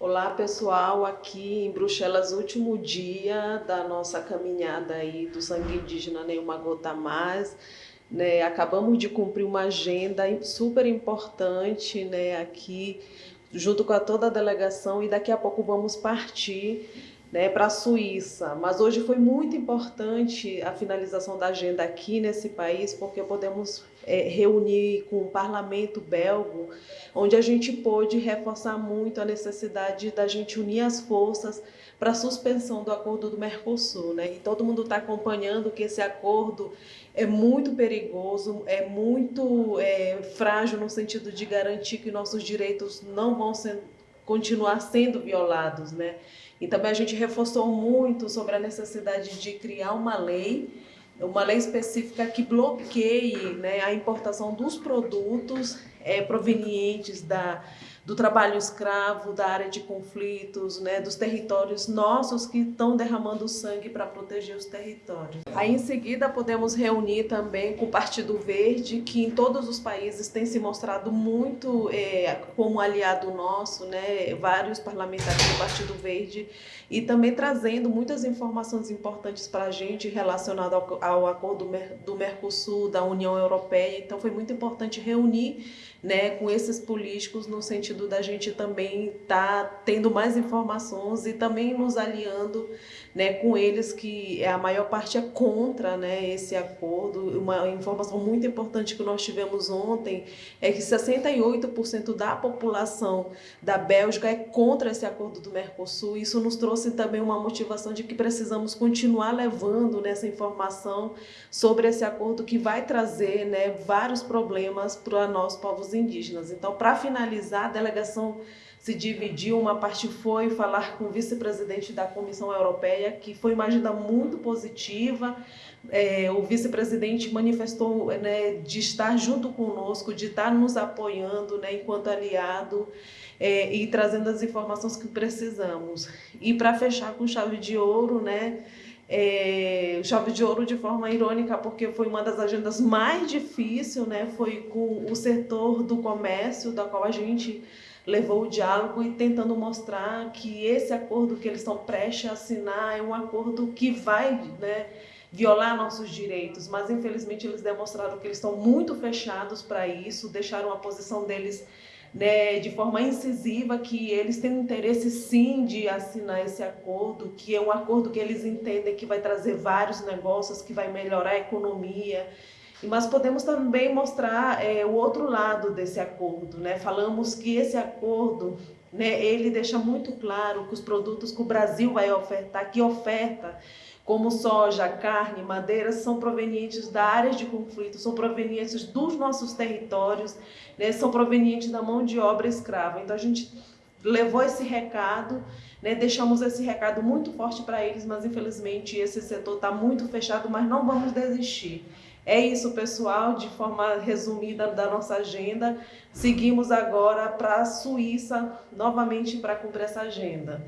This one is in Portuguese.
Olá pessoal, aqui em Bruxelas, último dia da nossa caminhada aí do sangue indígena Nenhuma Gota Mais. Né, acabamos de cumprir uma agenda super importante né, aqui, junto com a toda a delegação, e daqui a pouco vamos partir né, para a Suíça. Mas hoje foi muito importante a finalização da agenda aqui nesse país, porque podemos é, reunir com o parlamento belgo, onde a gente pôde reforçar muito a necessidade da gente unir as forças para a suspensão do acordo do Mercosul. Né? E todo mundo está acompanhando que esse acordo é muito perigoso, é muito é, frágil no sentido de garantir que nossos direitos não vão ser continuar sendo violados, né? E também a gente reforçou muito sobre a necessidade de criar uma lei, uma lei específica que bloqueie né, a importação dos produtos é, provenientes da do trabalho escravo, da área de conflitos, né, dos territórios nossos que estão derramando sangue para proteger os territórios. Aí em seguida podemos reunir também com o Partido Verde, que em todos os países tem se mostrado muito é, como aliado nosso, né, vários parlamentares do Partido Verde, e também trazendo muitas informações importantes para a gente relacionado ao, ao acordo do Mercosul, da União Europeia. Então foi muito importante reunir né, com esses políticos no sentido da gente também estar tá tendo mais informações e também nos aliando né, com eles, que a maior parte é contra né, esse acordo. Uma informação muito importante que nós tivemos ontem é que 68% da população da Bélgica é contra esse acordo do Mercosul. Isso nos trouxe também uma motivação de que precisamos continuar levando nessa informação sobre esse acordo que vai trazer né, vários problemas para nós, povos indígenas. Então, para finalizar, a delegação se dividiu, uma parte foi falar com o vice-presidente da Comissão Europeia, que foi uma agenda muito positiva, é, o vice-presidente manifestou né, de estar junto conosco, de estar nos apoiando né, enquanto aliado é, e trazendo as informações que precisamos. E para fechar com chave de ouro, né, é, chave de ouro de forma irônica, porque foi uma das agendas mais difíceis, né, foi com o setor do comércio, da qual a gente levou o diálogo e tentando mostrar que esse acordo que eles estão prestes a assinar é um acordo que vai né, violar nossos direitos, mas infelizmente eles demonstraram que eles estão muito fechados para isso, deixaram a posição deles né, de forma incisiva que eles têm interesse sim de assinar esse acordo, que é um acordo que eles entendem que vai trazer vários negócios, que vai melhorar a economia, mas podemos também mostrar é, o outro lado desse acordo, né? Falamos que esse acordo, né, ele deixa muito claro que os produtos que o Brasil vai ofertar, que oferta, como soja, carne, madeira, são provenientes da área de conflito, são provenientes dos nossos territórios, né, são provenientes da mão de obra escrava. Então a gente levou esse recado, né, deixamos esse recado muito forte para eles, mas infelizmente esse setor está muito fechado, mas não vamos desistir. É isso, pessoal, de forma resumida da nossa agenda. Seguimos agora para a Suíça, novamente para cumprir essa agenda.